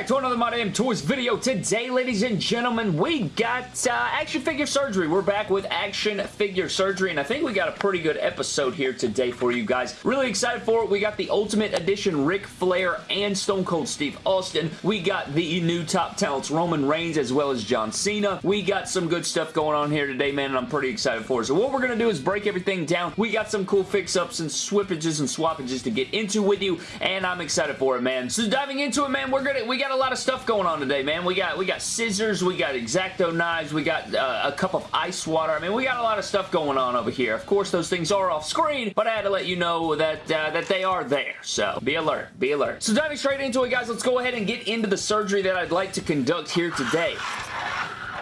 back to another My Damn Toys video. Today, ladies and gentlemen, we got uh, action figure surgery. We're back with action figure surgery, and I think we got a pretty good episode here today for you guys. Really excited for it. We got the Ultimate Edition Ric Flair and Stone Cold Steve Austin. We got the new top talents Roman Reigns as well as John Cena. We got some good stuff going on here today, man, and I'm pretty excited for it. So what we're going to do is break everything down. We got some cool fix-ups and swippages and swappages to get into with you, and I'm excited for it, man. So diving into it, man, we're gonna we got a lot of stuff going on today, man. We got we got scissors, we got X-Acto knives, we got uh, a cup of ice water. I mean, we got a lot of stuff going on over here. Of course, those things are off screen, but I had to let you know that uh, that they are there. So be alert, be alert. So diving straight into it, guys, let's go ahead and get into the surgery that I'd like to conduct here today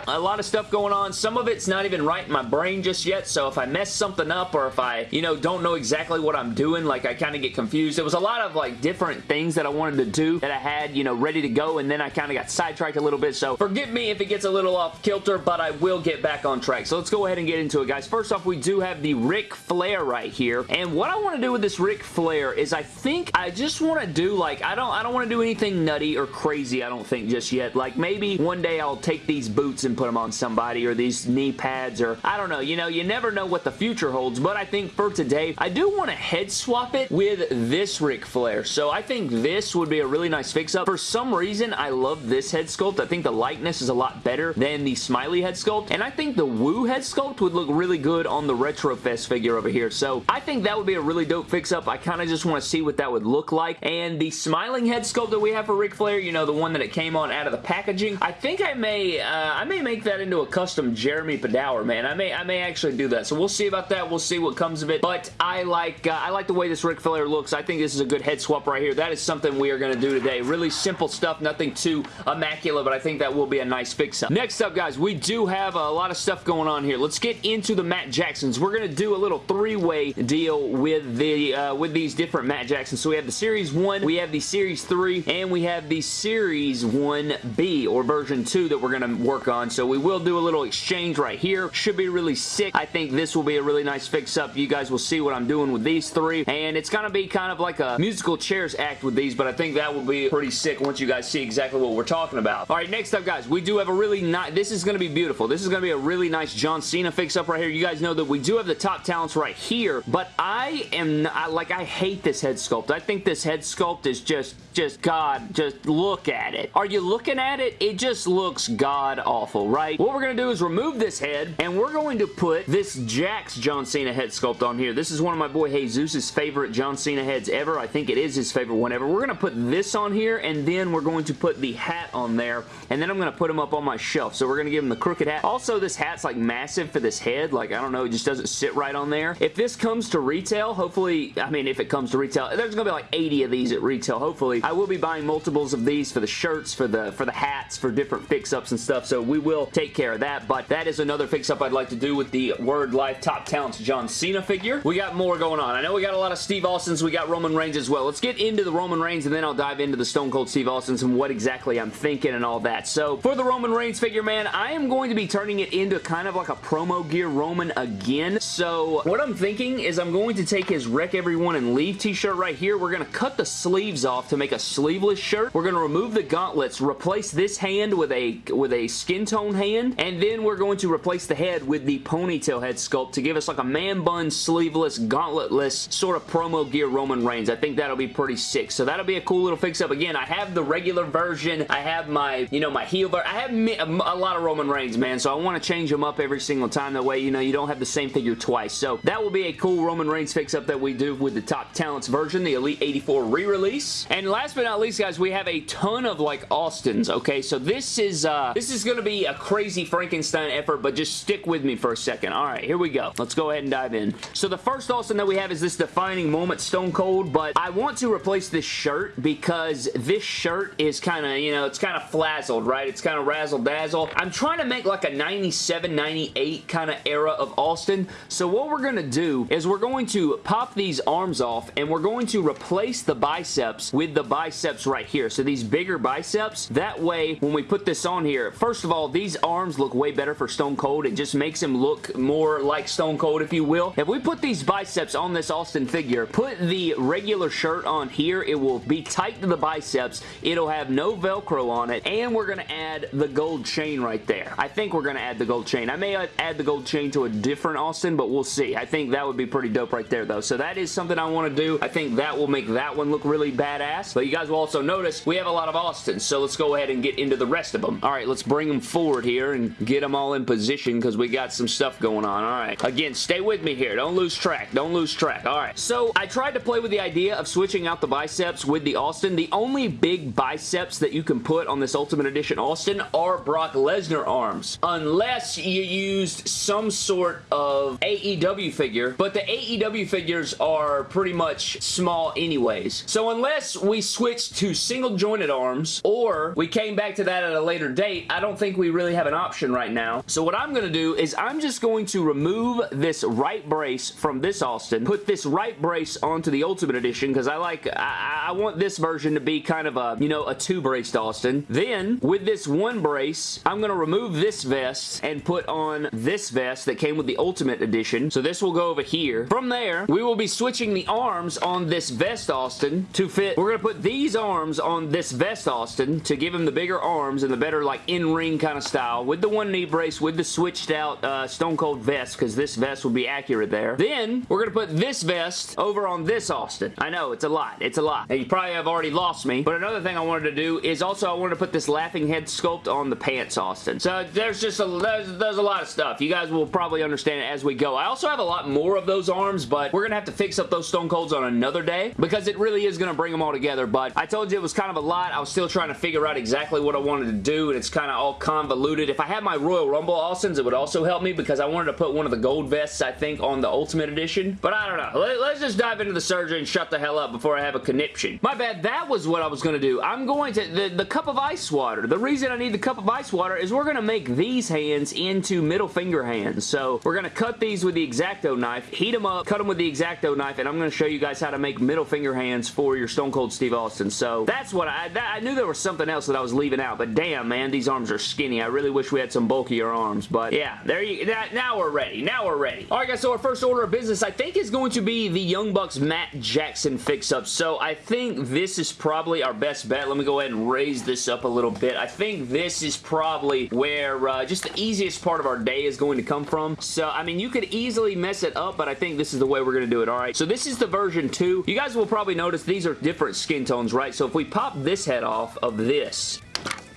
a lot of stuff going on. Some of it's not even right in my brain just yet, so if I mess something up or if I, you know, don't know exactly what I'm doing, like I kind of get confused. There was a lot of like different things that I wanted to do that I had, you know, ready to go, and then I kind of got sidetracked a little bit, so forgive me if it gets a little off kilter, but I will get back on track. So let's go ahead and get into it, guys. First off, we do have the Ric Flair right here, and what I want to do with this Ric Flair is I think I just want to do like, I don't, I don't want to do anything nutty or crazy, I don't think just yet. Like maybe one day I'll take these boots and put them on somebody or these knee pads or I don't know. You know, you never know what the future holds, but I think for today, I do want to head swap it with this Ric Flair. So I think this would be a really nice fix-up. For some reason, I love this head sculpt. I think the likeness is a lot better than the Smiley head sculpt, and I think the Woo head sculpt would look really good on the Retrofest figure over here. So I think that would be a really dope fix-up. I kind of just want to see what that would look like, and the smiling head sculpt that we have for Ric Flair, you know, the one that it came on out of the packaging, I think I may, uh, I may make that into a custom Jeremy Padawer, man. I may I may actually do that. So we'll see about that. We'll see what comes of it. But I like uh, I like the way this Ric Flair looks. I think this is a good head swap right here. That is something we are going to do today. Really simple stuff. Nothing too immaculate, but I think that will be a nice fix-up. Next up, guys, we do have a lot of stuff going on here. Let's get into the Matt Jacksons. We're going to do a little three-way deal with the uh, with these different Matt Jacksons. So we have the Series 1, we have the Series 3, and we have the Series 1B, or version 2 that we're going to work on. So we will do a little exchange right here. Should be really sick. I think this will be a really nice fix-up. You guys will see what I'm doing with these three, and it's going to be kind of like a musical chairs act with these, but I think that will be pretty sick once you guys see exactly what we're talking about. All right, next up, guys, we do have a really nice... This is going to be beautiful. This is going to be a really nice John Cena fix-up right here. You guys know that we do have the top talents right here, but I am... Like, I hate this head sculpt. I think this head sculpt is just... Just, God, just look at it. Are you looking at it? It just looks god-awful, right? What we're going to do is remove this head, and we're going to put this Jakks John Cena head sculpt on here. This is one of my boy Jesus' favorite John Cena heads ever. I think it is his favorite one ever. We're going to put this on here, and then we're going to put the hat on there, and then I'm going to put him up on my shelf. So we're going to give him the crooked hat. Also, this hat's like massive for this head. Like, I don't know, it just doesn't sit right on there. If this comes to retail, hopefully, I mean, if it comes to retail, there's going to be like 80 of these at retail, hopefully. I will be buying multiples of these for the shirts, for the for the hats, for different fix-ups and stuff, so we will take care of that, but that is another fix-up I'd like to do with the Word Life Top Talents John Cena figure. We got more going on. I know we got a lot of Steve Austins. We got Roman Reigns as well. Let's get into the Roman Reigns, and then I'll dive into the Stone Cold Steve Austins and what exactly I'm thinking and all that. So, for the Roman Reigns figure, man, I am going to be turning it into kind of like a promo gear Roman again. So, what I'm thinking is I'm going to take his Wreck Everyone and Leave t-shirt right here. We're going to cut the sleeves off to make a sleeveless shirt. We're going to remove the gauntlets, replace this hand with a with a skin tone hand, and then we're going to replace the head with the ponytail head sculpt to give us like a man bun, sleeveless, gauntletless sort of promo gear Roman Reigns. I think that'll be pretty sick. So that'll be a cool little fix-up. Again, I have the regular version. I have my, you know, my heel. I have a lot of Roman Reigns, man, so I want to change them up every single time. That way, you know, you don't have the same figure twice. So that will be a cool Roman Reigns fix-up that we do with the Top Talents version, the Elite 84 re-release. And last but not least, guys, we have a ton of, like, Austins, okay? So this is, uh, this is going to be a crazy Frankenstein effort, but just stick with me for a second. All right, here we go. Let's go ahead and dive in. So the first Austin that we have is this defining moment Stone Cold, but I want to replace this shirt because this shirt is kind of, you know, it's kind of flazzled, right? It's kind of razzle-dazzle. I'm trying to make like a 97, 98 kind of era of Austin. So what we're going to do is we're going to pop these arms off and we're going to replace the biceps with the biceps right here. So these bigger biceps, that way when we put this on here, first of all, these arms look way better for Stone Cold. It just makes him look more like Stone Cold, if you will. If we put these biceps on this Austin figure, put the regular shirt on here, it will be tight to the biceps. It'll have no Velcro on it, and we're going to add the gold chain right there. I think we're going to add the gold chain. I may add the gold chain to a different Austin, but we'll see. I think that would be pretty dope right there, though. So that is something I want to do. I think that will make that one look really badass. But you guys will also notice we have a lot of Austins, so let's go ahead and get into the rest of them. All right, let's bring them forward here and get them all in position because we got some stuff going on. All right. Again, stay with me here. Don't lose track. Don't lose track. All right. So I tried to play with the idea of switching out the biceps with the Austin. The only big biceps that you can put on this Ultimate Edition Austin are Brock Lesnar arms. Unless you used some sort of AEW figure, but the AEW figures are pretty much small anyways. So unless we switch to single jointed arms or we came back to that at a later date, I don't think we really have an option right now. So what I'm going to do is I'm just going to remove this right brace from this Austin, put this right brace onto the Ultimate Edition because I like, I, I want this version to be kind of a, you know, a two-braced Austin. Then with this one brace, I'm going to remove this vest and put on this vest that came with the Ultimate Edition. So this will go over here. From there, we will be switching the arms on this vest Austin to fit. We're going to put these arms on this vest Austin to give him the bigger arms and the better like in-ring kind of style with the one knee brace with the switched out uh, Stone Cold vest because this vest will be accurate there. Then we're going to put this vest over on this Austin. I know, it's a lot. It's a lot. And you probably have already lost me, but another thing I wanted to do is also I wanted to put this laughing head sculpt on the pants Austin. So there's just a, there's, there's a lot of stuff. You guys will probably understand it as we go. I also have a lot more of those arms, but we're going to have to fix up those Stone Colds on another day because it really is going to bring them all together, but I told you it was kind of a lot. I was still trying to figure out exactly what I wanted to do, and it's kind of all convoluted. If I had my Royal Rumble Austins, it would also help me because I wanted to put one of the gold vests, I think, on the Ultimate Edition, but I don't know. Let, us just dive into the surgery and shut the hell up before I have a conniption. My bad, that was what I was going to do. I'm going to, the, the cup of ice water. The reason I need the cup of ice water is we're going to make these hands into middle finger hands. So we're going to cut these with the X-Acto knife, heat them up, cut them with the X-Acto knife, and I'm going to show you guys how to make middle finger hands for your Stone Cold Steve Austin. So that's what I, that, I knew there was something else that I was leaving out, but damn, man, these arms are skinny. I really wish we had some bulkier arms, but yeah, there you, that, now we're ready. Now we're ready. All right, guys, so our first order of business, I think, is going to be the Young Bucks Matt Jackson fix-up. So I think this is probably our best bet. Let me go ahead and raise this up a little bit. I think this is probably where uh, just the easiest part of our day is going to come from. So, I mean, you could easily mess it up, but I think this is the way we're going to do it, all right? So this is the version 2. You guys will probably notice these are different skin tones, right? So if we pop this head off of this,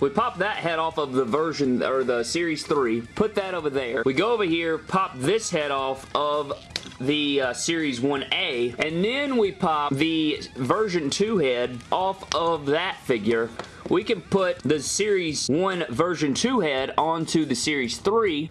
we pop that head off of the version, or the Series 3, put that over there. We go over here, pop this head off of the uh, Series 1A, and then we pop the version 2 head off of that figure we can put the Series 1 version 2 head onto the Series 3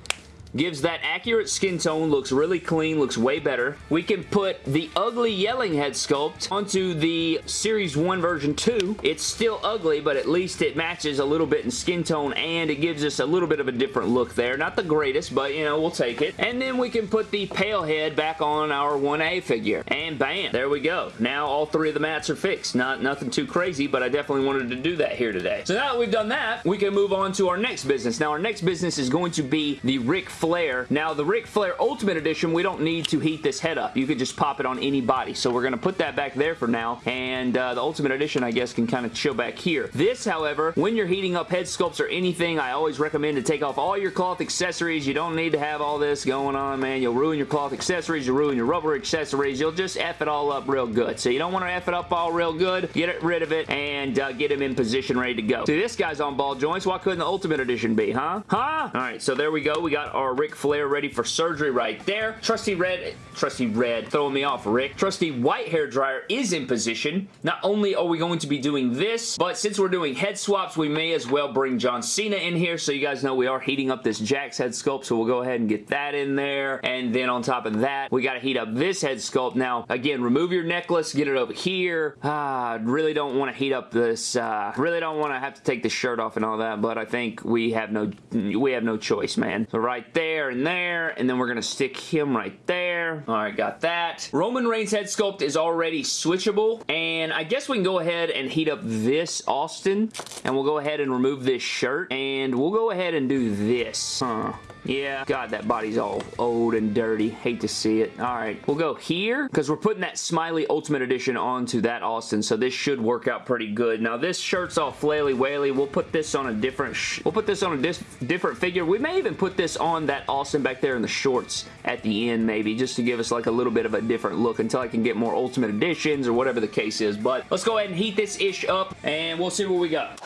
Gives that accurate skin tone, looks really clean, looks way better. We can put the ugly yelling head sculpt onto the Series 1 version 2. It's still ugly, but at least it matches a little bit in skin tone and it gives us a little bit of a different look there. Not the greatest, but you know, we'll take it. And then we can put the pale head back on our 1A figure. And bam, there we go. Now all three of the mats are fixed. Not Nothing too crazy, but I definitely wanted to do that here today. So now that we've done that, we can move on to our next business. Now our next business is going to be the Ric Flair. Now, the Ric Flair Ultimate Edition, we don't need to heat this head up. You could just pop it on any body. So we're going to put that back there for now. And uh, the Ultimate Edition, I guess, can kind of chill back here. This, however, when you're heating up head sculpts or anything, I always recommend to take off all your cloth accessories. You don't need to have all this going on, man. You'll ruin your cloth accessories. You'll ruin your rubber accessories. You'll just F it all up real good. So you don't want to F it up all real good. Get it rid of it and uh, get him in position ready to go. See, this guy's on ball joints. Why couldn't the Ultimate Edition be, huh? Huh? All right, so there we go. We got our Ric Flair ready for surgery right there. Trusty red, trusty red, throwing me off, Rick. Trusty white hair dryer is in position. Not only are we going to be doing this, but since we're doing head swaps, we may as well bring John Cena in here so you guys know we are heating up this Jakks head sculpt, so we'll go ahead and get that in there. And then on top of that, we got to heat up this head sculpt. Now, again, remove your necklace, get it over here. Ah, really don't want to heat up this, uh, really don't want to have to take the shirt off and all that, but I think we have no, we have no choice, man. So right there, there and there, and then we're going to stick him right there. All right, got that. Roman Reigns head sculpt is already switchable, and I guess we can go ahead and heat up this Austin, and we'll go ahead and remove this shirt, and we'll go ahead and do this. Huh. Yeah, God, that body's all old and dirty. Hate to see it. All right, we'll go here because we're putting that Smiley Ultimate Edition onto that Austin, so this should work out pretty good. Now, this shirt's all flaily whaley. We'll put this on a different we'll put this on a different figure. We may even put this on that Austin back there in the shorts at the end, maybe, just to give us like a little bit of a different look until I can get more Ultimate Editions or whatever the case is. But let's go ahead and heat this ish up, and we'll see what we got.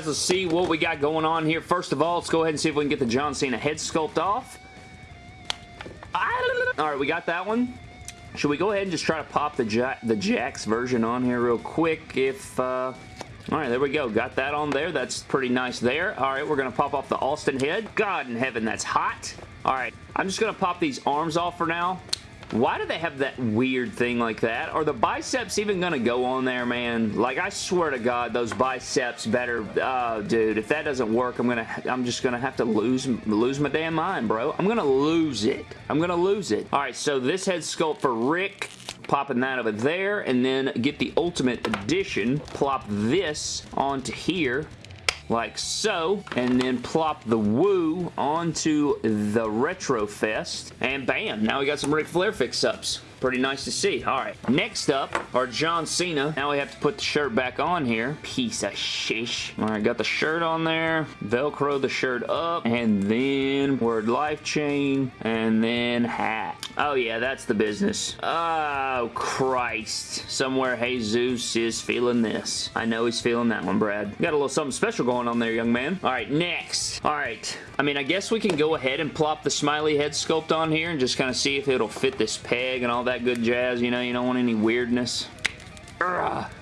Guys, let's see what we got going on here. First of all, let's go ahead and see if we can get the John Cena head sculpt off. All right, we got that one. Should we go ahead and just try to pop the, Jack, the Jakks version on here real quick if... Uh, all right, there we go. Got that on there. That's pretty nice there. All right, we're going to pop off the Austin head. God in heaven, that's hot. All right, I'm just going to pop these arms off for now. Why do they have that weird thing like that? Are the biceps even going to go on there, man? Like, I swear to God, those biceps better... Oh, dude, if that doesn't work, I'm gonna, I'm just going to have to lose, lose my damn mind, bro. I'm going to lose it. I'm going to lose it. All right, so this head sculpt for Rick popping that over there and then get the Ultimate Edition, plop this onto here like so, and then plop the Woo onto the Retro Fest, and bam, now we got some Ric Flair fix-ups. Pretty nice to see. All right. Next up are John Cena. Now we have to put the shirt back on here. Piece of shish. All right, got the shirt on there. Velcro the shirt up. And then word life chain. And then hat. Oh, yeah, that's the business. Oh, Christ. Somewhere Jesus is feeling this. I know he's feeling that one, Brad. Got a little something special going on there, young man. All right, next. All right. I mean, I guess we can go ahead and plop the smiley head sculpt on here and just kind of see if it'll fit this peg and all that that good jazz. You know, you don't want any weirdness.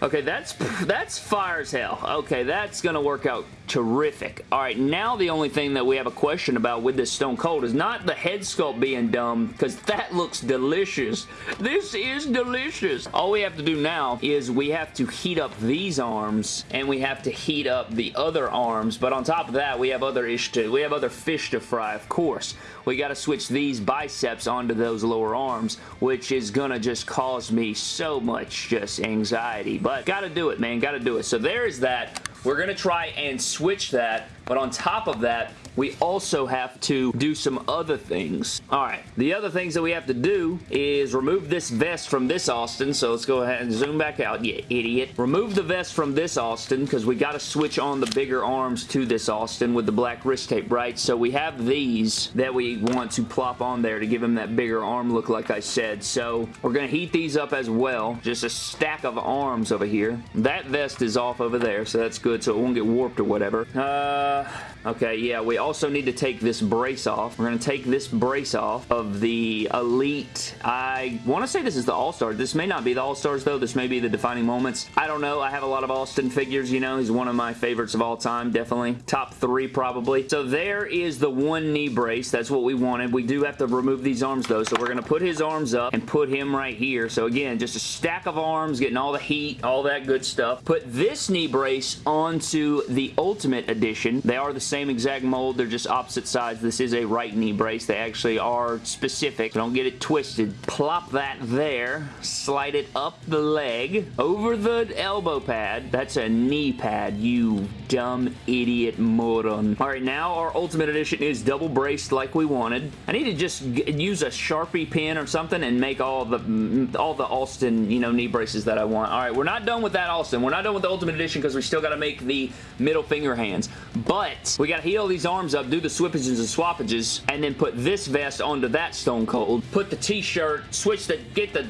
Okay, that's that's fire as hell. Okay, that's gonna work out terrific. All right, now the only thing that we have a question about with this Stone Cold is not the head sculpt being dumb, because that looks delicious. This is delicious. All we have to do now is we have to heat up these arms, and we have to heat up the other arms, but on top of that, we have other ish to, we have other fish to fry, of course. We got to switch these biceps onto those lower arms, which is gonna just cause me so much just anxiety, but gotta do it, man, gotta do it. So there is that. We're going to try and switch that, but on top of that, we also have to do some other things. Alright, the other things that we have to do is remove this vest from this Austin, so let's go ahead and zoom back out, you idiot. Remove the vest from this Austin, because we got to switch on the bigger arms to this Austin with the black wrist tape, right? So we have these that we want to plop on there to give him that bigger arm look like I said. So we're going to heat these up as well. Just a stack of arms over here. That vest is off over there, so that's good, so it won't get warped or whatever. Uh, Uh, okay, yeah, we also need to take this brace off. We're going to take this brace off of the Elite. I want to say this is the All-Stars. This may not be the All-Stars, though. This may be the defining moments. I don't know. I have a lot of Austin figures, you know. He's one of my favorites of all time, definitely. Top three, probably. So there is the one knee brace. That's what we wanted. We do have to remove these arms, though. So we're going to put his arms up and put him right here. So again, just a stack of arms, getting all the heat, all that good stuff. Put this knee brace onto the Ultimate Edition. They are the same exact mold they're just opposite sides. This is a right knee brace. They actually are specific. Don't get it twisted. Plop that there. Slide it up the leg. Over the elbow pad. That's a knee pad, you dumb idiot moron. Alright, now our Ultimate Edition is double braced like we wanted. I need to just use a Sharpie pen or something and make all the mm, all the Austin, you know, knee braces that I want. Alright, we're not done with that Austin. We're not done with the Ultimate Edition because we still got to make the middle finger hands. But we got to heal these arms up, do the swippages and swappages, and then put this vest onto that Stone Cold. Put the t-shirt, switch the, get the,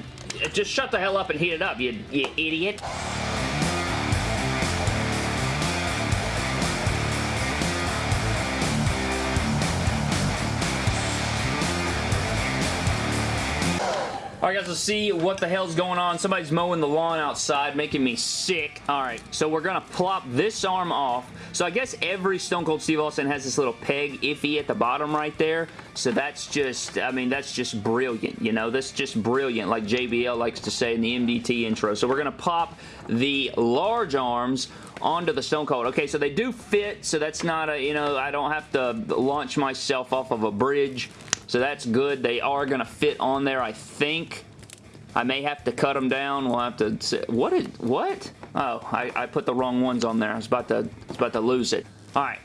just shut the hell up and heat it up, you, you idiot. Alright guys, let's see what the hell's going on. Somebody's mowing the lawn outside, making me sick. Alright, so we're gonna plop this arm off. So I guess every Stone Cold Steve Austin has this little peg iffy at the bottom right there. So that's just, I mean, that's just brilliant, you know? That's just brilliant, like JBL likes to say in the MDT intro. So we're gonna pop the large arms onto the Stone Cold. Okay, so they do fit, so that's not a, you know, I don't have to launch myself off of a bridge. So that's good. They are going to fit on there, I think. I may have to cut them down. We'll have to... See. What is... What? Oh, I, I put the wrong ones on there. I was about to, I was about to lose it. All right.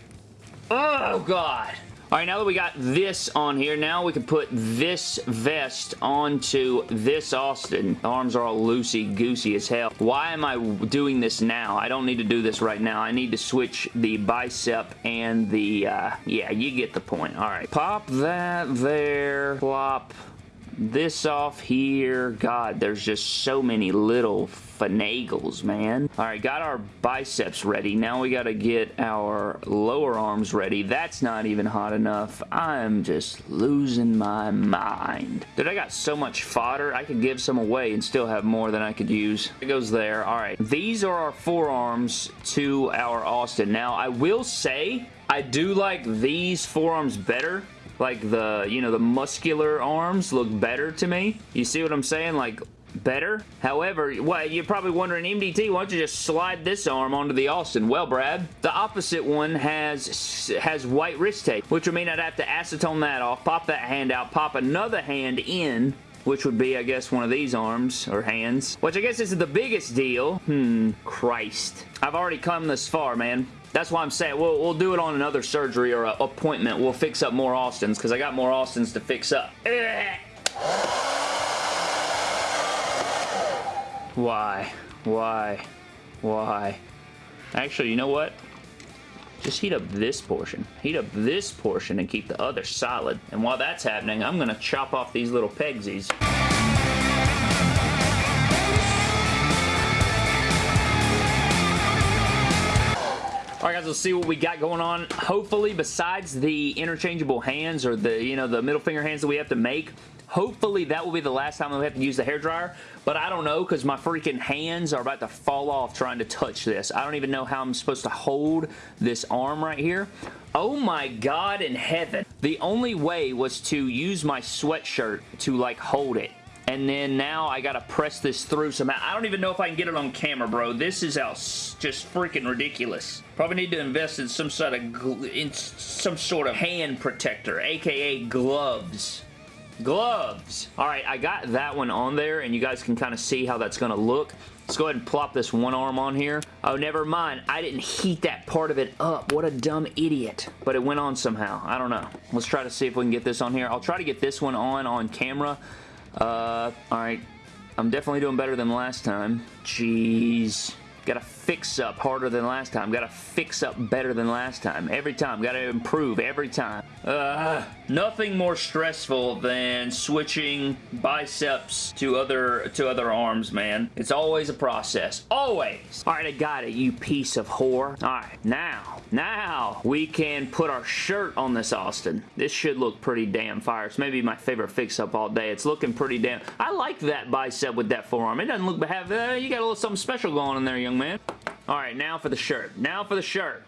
Oh, God. All right, now that we got this on here, now we can put this vest onto this Austin. The arms are all loosey-goosey as hell. Why am I doing this now? I don't need to do this right now. I need to switch the bicep and the, uh, yeah, you get the point. All right, pop that there, plop this off here. God, there's just so many little finagles, man. All right, got our biceps ready. Now we got to get our lower arms ready. That's not even hot enough. I'm just losing my mind. Dude, I got so much fodder. I could give some away and still have more than I could use. It goes there. All right, these are our forearms to our Austin. Now, I will say I do like these forearms better like the, you know, the muscular arms look better to me. You see what I'm saying? Like, better. However, well, you're probably wondering, MDT, why don't you just slide this arm onto the Austin? Well, Brad, the opposite one has has white wrist tape, which would mean I'd have to acetone that off, pop that hand out, pop another hand in, which would be, I guess, one of these arms or hands, which I guess is the biggest deal. Hmm, Christ. I've already come this far, man. That's why I'm saying we'll, we'll do it on another surgery or appointment. We'll fix up more Austins because I got more Austins to fix up. Why? Why? Why? Actually, you know what? Just heat up this portion. Heat up this portion and keep the other solid. And while that's happening, I'm going to chop off these little pegsies. Alright guys, let's see what we got going on. Hopefully, besides the interchangeable hands or the, you know, the middle finger hands that we have to make, hopefully that will be the last time we have to use the hair dryer. But I don't know because my freaking hands are about to fall off trying to touch this. I don't even know how I'm supposed to hold this arm right here. Oh my god in heaven. The only way was to use my sweatshirt to like hold it and then now I gotta press this through somehow. I don't even know if I can get it on camera, bro. This is just freaking ridiculous. Probably need to invest in some sort of in some sort of hand protector, aka gloves. Gloves! Alright, I got that one on there, and you guys can kind of see how that's to look. Let's go ahead and plop this one arm on here. Oh, never mind. I didn't heat that part of it up. What a dumb idiot. But it went on somehow. I don't know. Let's try to see if we can get this on here. I'll try to get this one on on camera. Uh, alright. I'm definitely doing better than last time. Jeez. Gotta fix up harder than last time. Gotta fix up better than last time. Every time. Gotta improve every time. Uh, nothing more stressful than switching biceps to other to other arms, man. It's always a process. Always. Alright, I got it, you piece of whore. Alright, now, now we can put our shirt on this Austin. This should look pretty damn fire. It's maybe my favorite fix-up all day. It's looking pretty damn... I like that bicep with that forearm. It doesn't look... Have, uh, you got a little something special going in there, young man. Alright, now for the shirt. Now for the shirt.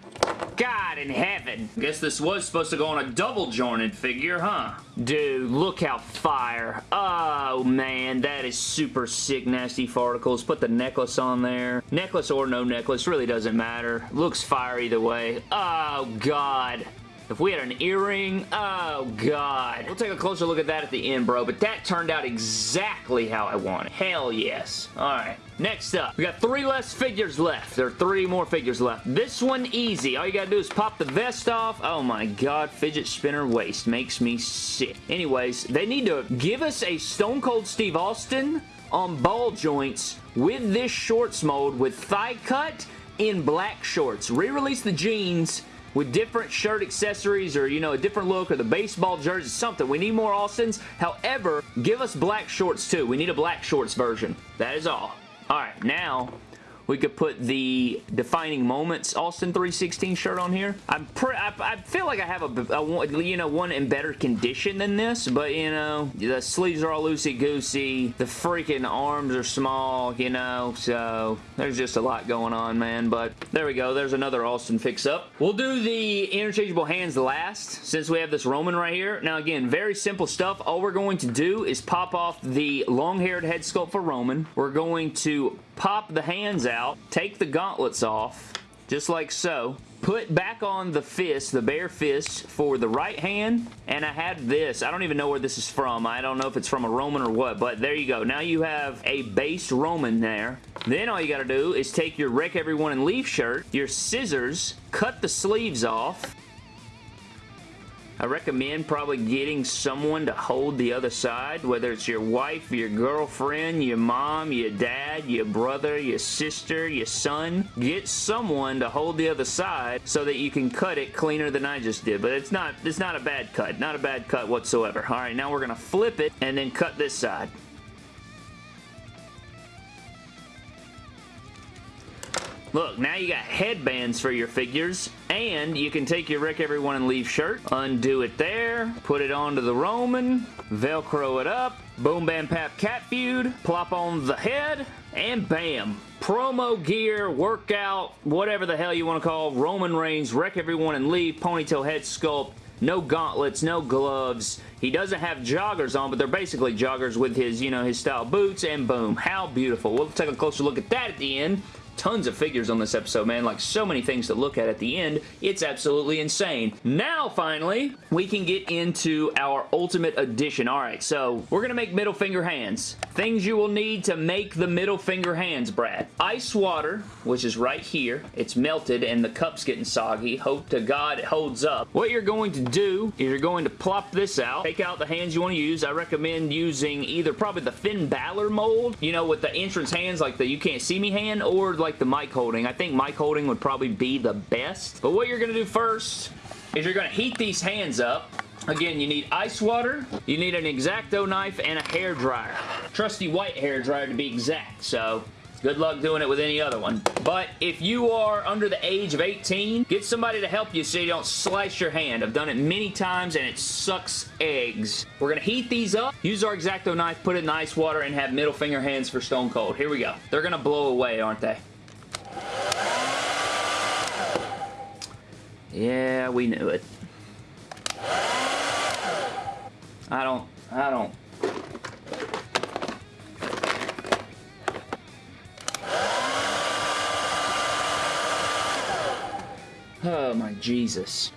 God in heaven. Guess this was supposed to go on a double jointed figure, huh? Dude, look how fire. Oh, man, that is super sick, nasty farticles. Put the necklace on there. Necklace or no necklace, really doesn't matter. Looks fire either way. Oh, God. If we had an earring, oh god. We'll take a closer look at that at the end, bro, but that turned out exactly how I wanted. Hell yes. Alright. Next up, we got three less figures left. There are three more figures left. This one easy. All you gotta do is pop the vest off. Oh my god, fidget spinner waist makes me sick. Anyways, they need to give us a Stone Cold Steve Austin on ball joints with this shorts mold with thigh cut in black shorts. Re-release the jeans with different shirt accessories or, you know, a different look or the baseball jersey, something. We need more Austins. However, give us black shorts too. We need a black shorts version. That is all. Alright, now We could put the Defining Moments Austin 316 shirt on here. I'm I, I feel like I have a, a, you know, one in better condition than this, but, you know, the sleeves are all loosey-goosey. The freaking arms are small, you know, so there's just a lot going on, man, but there we go. There's another Austin fix-up. We'll do the interchangeable hands last, since we have this Roman right here. Now, again, very simple stuff. All we're going to do is pop off the long-haired head sculpt for Roman. We're going to pop the hands out, take the gauntlets off, just like so. Put back on the fist, the bare fist, for the right hand, and I had this. I don't even know where this is from. I don't know if it's from a Roman or what, but there you go. Now you have a base Roman there. Then all you gotta do is take your Wreck Everyone and Leave shirt, your scissors, cut the sleeves off, I recommend probably getting someone to hold the other side, whether it's your wife, your girlfriend, your mom, your dad, your brother, your sister, your son. Get someone to hold the other side so that you can cut it cleaner than I just did. But it's not, it's not a bad cut. Not a bad cut whatsoever. All right, now we're going to flip it and then cut this side. Look, now you got headbands for your figures, and you can take your Wreck Everyone and Leave shirt, undo it there, put it onto the Roman, Velcro it up, Boom Bam Pap Cat Feud, plop on the head, and bam! Promo gear, workout, whatever the hell you want to call Roman Reigns, Wreck Everyone and Leave, ponytail head sculpt, no gauntlets, no gloves. He doesn't have joggers on, but they're basically joggers with his, you know, his style boots, and boom. How beautiful. We'll take a closer look at that at the end tons of figures on this episode, man. Like, so many things to look at at the end. It's absolutely insane. Now, finally, we can get into our Ultimate Edition. All right, so we're going to make middle finger hands. Things you will need to make the middle finger hands, Brad. Ice water, which is right here. It's melted and the cup's getting soggy. Hope to God it holds up. What you're going to do is you're going to plop this out. Take out the hands you want to use. I recommend using either probably the Finn Balor mold, you know, with the entrance hands like the you can't see me hand, or like the mic holding. I think mic holding would probably be the best. But what you're going to do first is you're going to heat these hands up. Again, you need ice water, you need an X-Acto knife, and a hair dryer. Trusty white hair dryer to be exact, so Good luck doing it with any other one. But if you are under the age of 18, get somebody to help you so you don't slice your hand. I've done it many times and it sucks eggs. We're going to heat these up, use our X-Acto knife, put it in ice water, and have middle finger hands for Stone Cold. Here we go. They're going to blow away, aren't they? Yeah, we knew it. I don't, I don't. Oh my Jesus.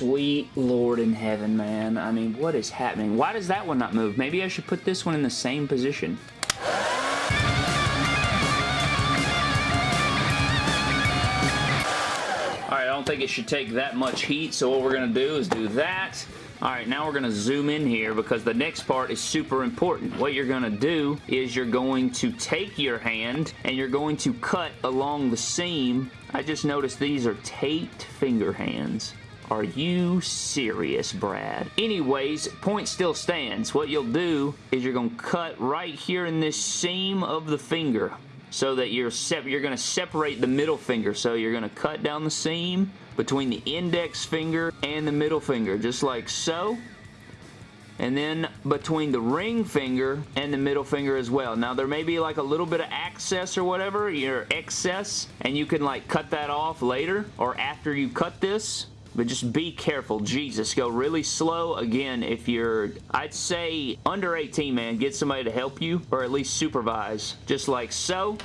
Sweet Lord in heaven, man. I mean, what is happening? Why does that one not move? Maybe I should put this one in the same position. Alright, I don't think it should take that much heat, so what we're going to do is do that. Alright, now we're going to zoom in here because the next part is super important. What you're going to do is you're going to take your hand and you're going to cut along the seam. I just noticed these are taped finger hands. Are you serious, Brad? Anyways, point still stands. What you'll do is you're going to cut right here in this seam of the finger so that you're you're going to separate the middle finger. So you're going to cut down the seam between the index finger and the middle finger, just like so and then between the ring finger and the middle finger as well. Now there may be like a little bit of access or whatever, your excess, and you can like cut that off later or after you cut this. But just be careful. Jesus, go really slow. Again, if you're, I'd say under 18, man, get somebody to help you or at least supervise. Just like so.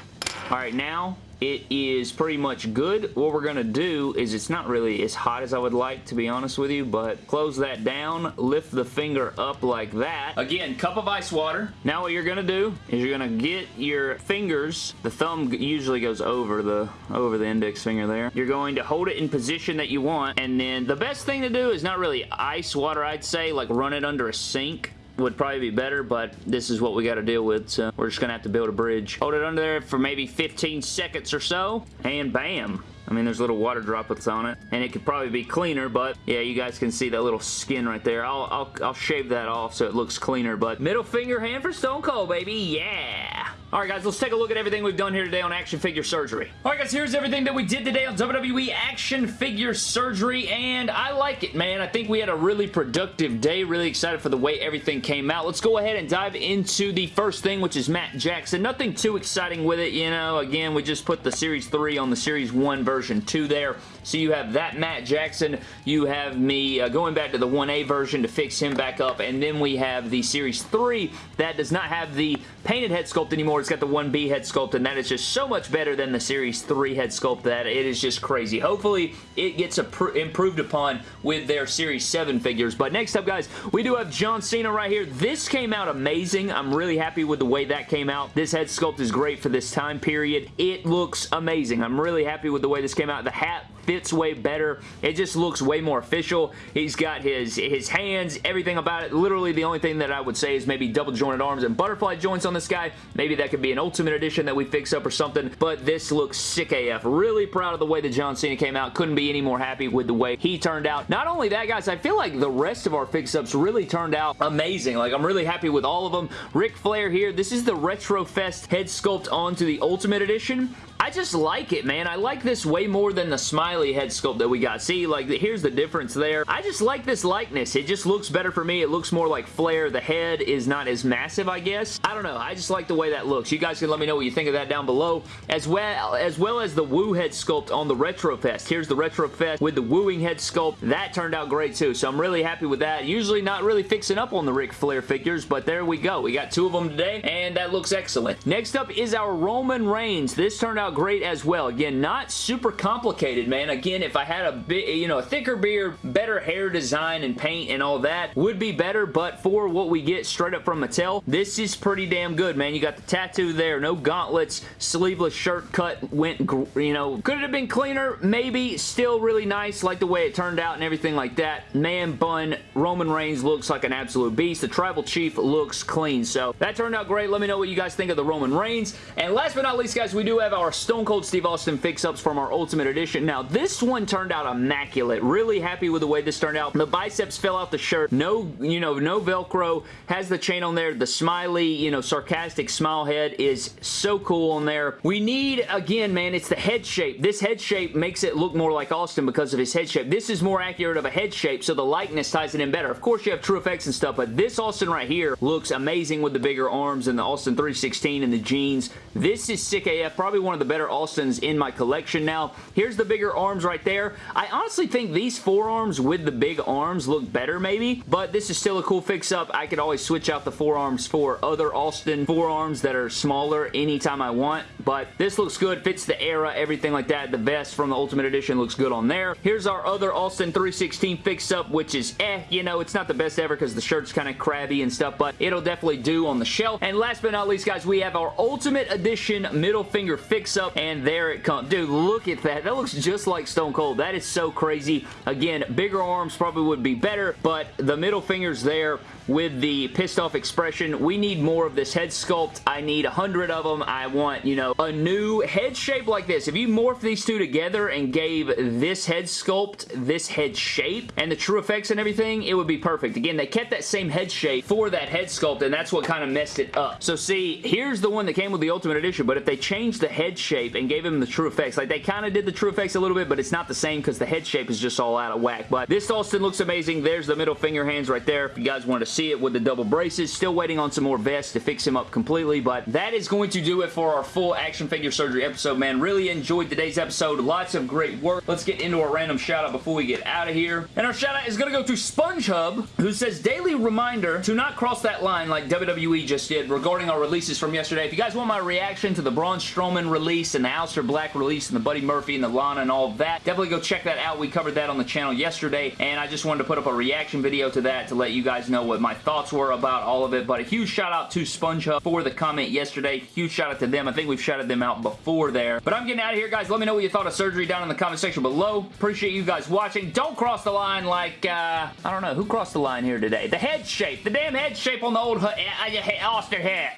All right, now it is pretty much good. What we're going to do is it's not really as hot as I would like, to be honest with you, but close that down, lift the finger up like that. Again, cup of ice water. Now what you're going to do is you're going to get your fingers, the thumb usually goes over the, over the index finger there. You're going to hold it in position that you want, and then the best thing to do is not really ice water, I'd say, like run it under a sink would probably be better, but this is what we got to deal with, so we're just going to have to build a bridge. Hold it under there for maybe 15 seconds or so, and bam. I mean, there's little water droplets on it, and it could probably be cleaner, but yeah, you guys can see that little skin right there. I'll, I'll, I'll shave that off so it looks cleaner, but middle finger hand for Stone Cold, baby. Yeah! Alright guys, let's take a look at everything we've done here today on Action Figure Surgery. Alright guys, here's everything that we did today on WWE Action Figure Surgery, and I like it, man. I think we had a really productive day. Really excited for the way everything came out. Let's go ahead and dive into the first thing, which is Matt Jackson. Nothing too exciting with it, you know. Again, we just put the Series 3 on the Series 1 version 2 there. So you have that Matt Jackson. You have me uh, going back to the 1A version to fix him back up, and then we have the Series 3 that does not have the painted head sculpt anymore. It's got the 1B head sculpt, and that is just so much better than the Series 3 head sculpt that it is just crazy. Hopefully, it gets improved upon with their Series 7 figures. But next up, guys, we do have John Cena right here. This came out amazing. I'm really happy with the way that came out. This head sculpt is great for this time period. It looks amazing. I'm really happy with the way this came out. The hat fits way better. It just looks way more official. He's got his, his hands, everything about it. Literally the only thing that I would say is maybe double jointed arms and butterfly joints on this guy. Maybe that could be an Ultimate Edition that we fix up or something, but this looks sick AF. Really proud of the way that John Cena came out. Couldn't be any more happy with the way he turned out. Not only that, guys, I feel like the rest of our fix-ups really turned out amazing. Like, I'm really happy with all of them. Ric Flair here. This is the Retro Fest head sculpt onto the Ultimate Edition. I just like it, man. I like this way more than the smiley head sculpt that we got. See, like, here's the difference there. I just like this likeness. It just looks better for me. It looks more like Flair. The head is not as massive, I guess. I don't know. I just like the way that looks. You guys can let me know what you think of that down below, as well as, well as the Woo head sculpt on the Retro Fest. Here's the Retro Fest with the wooing head sculpt. That turned out great, too, so I'm really happy with that. Usually not really fixing up on the Ric Flair figures, but there we go. We got two of them today, and that looks excellent. Next up is our Roman Reigns. This turned out great as well. Again, not super complicated, man. Again, if I had a bit, you know, a thicker beard, better hair design and paint and all that, would be better, but for what we get straight up from Mattel, this is pretty damn good, man. You got the tattoo there, no gauntlets, sleeveless shirt cut, went, you know, could it have been cleaner? Maybe. Still really nice, like the way it turned out and everything like that. Man bun, Roman Reigns looks like an absolute beast. The Tribal Chief looks clean, so that turned out great. Let me know what you guys think of the Roman Reigns. And last but not least, guys, we do have our Stone Cold Steve Austin fix-ups from our Ultimate Edition. Now, this one turned out immaculate. Really happy with the way this turned out. The biceps fell out the shirt. No, you know, no Velcro. Has the chain on there. The smiley, you know, sarcastic smile head is so cool on there. We need, again, man, it's the head shape. This head shape makes it look more like Austin because of his head shape. This is more accurate of a head shape, so the likeness ties it in better. Of course, you have true effects and stuff, but this Austin right here looks amazing with the bigger arms and the Austin 316 and the jeans. This is sick AF. Probably one of the better Austin in my collection now. Here's the bigger arms right there. I honestly think these forearms with the big arms look better maybe, but this is still a cool fix-up. I could always switch out the forearms for other Austin forearms that are smaller anytime I want, but this looks good, fits the era, everything like that. The vest from the Ultimate Edition looks good on there. Here's our other Austin 316 fix-up, which is eh, you know, it's not the best ever because the shirt's kind of crabby and stuff, but it'll definitely do on the shelf. And last but not least, guys, we have our Ultimate Edition middle finger fix-up, and there it comes. Dude, look at that. That looks just like Stone Cold. That is so crazy. Again, bigger arms probably would be better, but the middle finger's there with the pissed off expression. We need more of this head sculpt. I need a hundred of them. I want, you know, a new head shape like this. If you morph these two together and gave this head sculpt, this head shape, and the true effects and everything, it would be perfect. Again, they kept that same head shape for that head sculpt, and that's what kind of messed it up. So see, here's the one that came with the Ultimate Edition, but if they changed the head shape and gave him the true effects, like they kind of did the true effects a little bit, but it's not the same because the head shape is just all out of whack. But this Austin looks amazing. There's the middle finger hands right there if you guys want to see it with the double braces. Still waiting on some more vests to fix him up completely, but that is going to do it for our full action figure surgery episode, man. Really enjoyed today's episode. Lots of great work. Let's get into a random shout out before we get out of here. And our shout out is going to go to SpongeHub, who says, daily reminder to not cross that line like WWE just did regarding our releases from yesterday. If you guys want my reaction to the Braun Strowman release and the Aleister Black release and the Buddy Murphy and the Lana and all that, definitely go check that out. We covered that on the channel yesterday, and I just wanted to put up a reaction video to that to let you guys know what my thoughts were about all of it, but a huge shout out to SpongeHub for the comment yesterday. Huge shout out to them. I think we've shouted them out before there. But I'm getting out of here, guys. Let me know what you thought of surgery down in the comment section below. Appreciate you guys watching. Don't cross the line like, uh, I don't know, who crossed the line here today? The head shape. The damn head shape on the old uh, uh, Oster hat.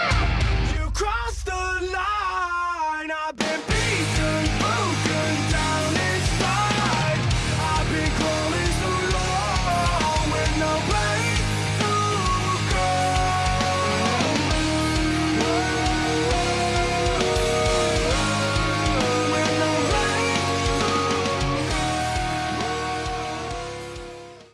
You crossed the line. I've been